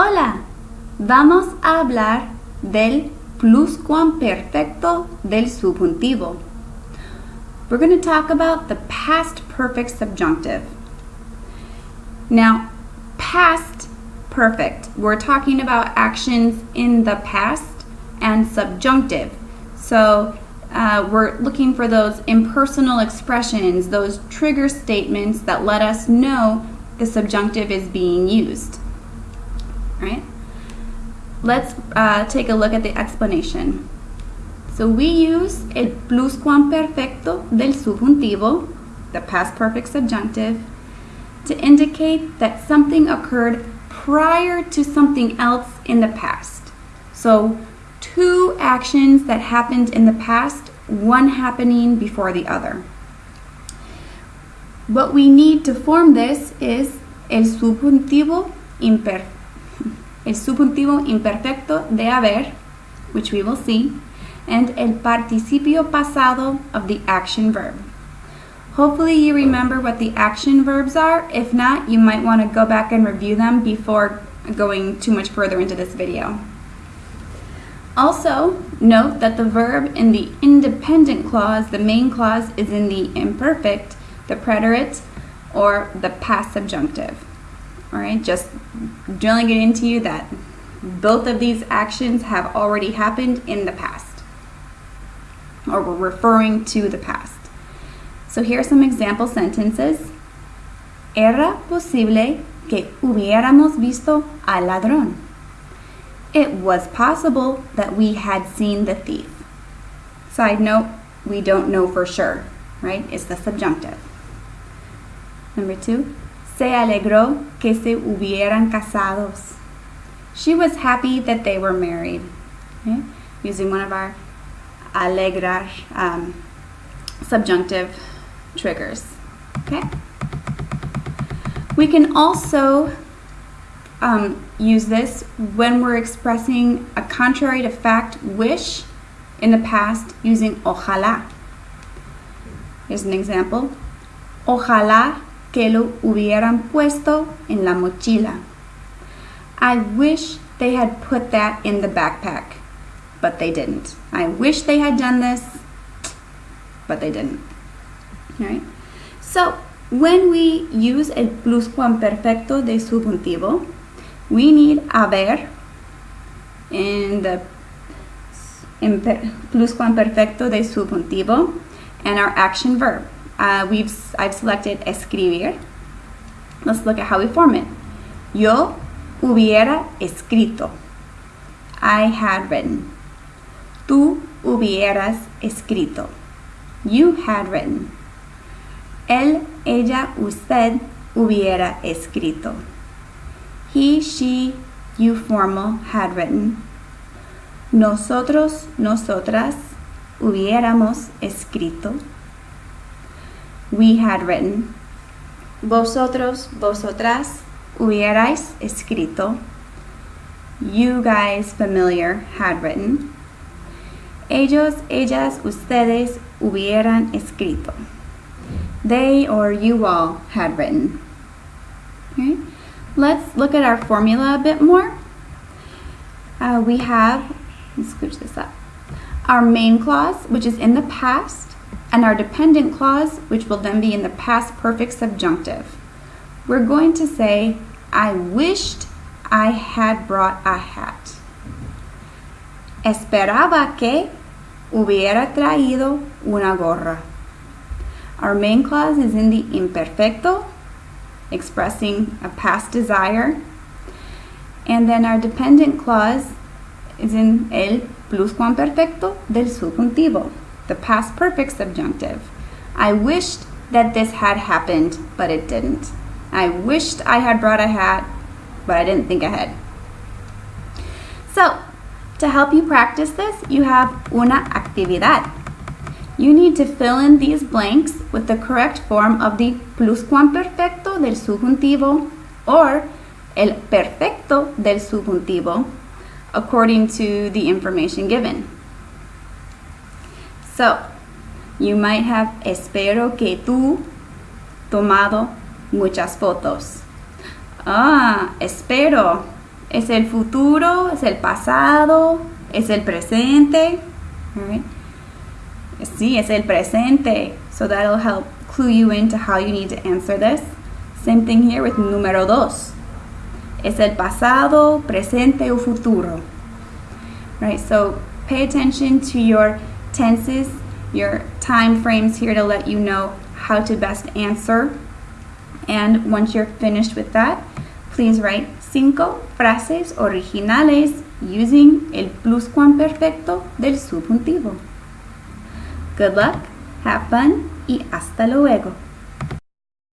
Hola, vamos a hablar del pluscuamperfecto del subjuntivo. We're going to talk about the past perfect subjunctive. Now, past perfect, we're talking about actions in the past and subjunctive. So, uh, we're looking for those impersonal expressions, those trigger statements that let us know the subjunctive is being used right? Let's uh, take a look at the explanation. So we use el pluscuamperfecto del subjuntivo, the past perfect subjunctive, to indicate that something occurred prior to something else in the past. So two actions that happened in the past, one happening before the other. What we need to form this is el subjuntivo imperfecto el subjuntivo imperfecto de haber, which we will see, and el participio pasado of the action verb. Hopefully you remember what the action verbs are. If not, you might want to go back and review them before going too much further into this video. Also, note that the verb in the independent clause, the main clause, is in the imperfect, the preterite, or the past subjunctive. All right, just drilling it into you that both of these actions have already happened in the past, or we're referring to the past. So here are some example sentences. Era posible que hubiéramos visto al ladrón. It was possible that we had seen the thief. Side note, we don't know for sure, right? It's the subjunctive. Number two, se alegró que se hubieran casados. She was happy that they were married. Okay? Using one of our alegrar um, subjunctive triggers. Okay? We can also um, use this when we're expressing a contrary to fact wish in the past using ojalá. Here's an example. Ojalá que lo hubieran puesto en la mochila. I wish they had put that in the backpack, but they didn't. I wish they had done this, but they didn't. All right? So, when we use el pluscuamperfecto de subjuntivo, we need haber in the pluscuamperfecto de subjuntivo and our action verb. Uh, we've, I've selected escribir. Let's look at how we form it. Yo hubiera escrito. I had written. Tú hubieras escrito. You had written. Él, ella, usted hubiera escrito. He, she, you formal had written. Nosotros, nosotras hubiéramos escrito we had written. Vosotros, vosotras, hubierais escrito. You guys, familiar, had written. Ellos, ellas, ustedes hubieran escrito. They or you all had written. Okay. Let's look at our formula a bit more. Uh, we have, let's scooch this up, our main clause, which is in the past and our dependent clause, which will then be in the past perfect subjunctive. We're going to say, I wished I had brought a hat. Esperaba que hubiera traído una gorra. Our main clause is in the imperfecto, expressing a past desire. And then our dependent clause is in el pluscuamperfecto del subjuntivo the past perfect subjunctive. I wished that this had happened, but it didn't. I wished I had brought a hat, but I didn't think ahead. So, to help you practice this, you have una actividad. You need to fill in these blanks with the correct form of the pluscuamperfecto del subjuntivo or el perfecto del subjuntivo according to the information given. So, you might have espero que tú tomado muchas fotos. Ah, espero Es el futuro, es el pasado, es el presente. Right? Sí, es el presente. So that'll help clue you into how you need to answer this. Same thing here with número dos. Es el pasado, presente o futuro. Right? So pay attention to your tenses, your time frames here to let you know how to best answer. And once you're finished with that, please write cinco frases originales using el pluscuamperfecto del subjuntivo. Good luck, have fun y hasta luego.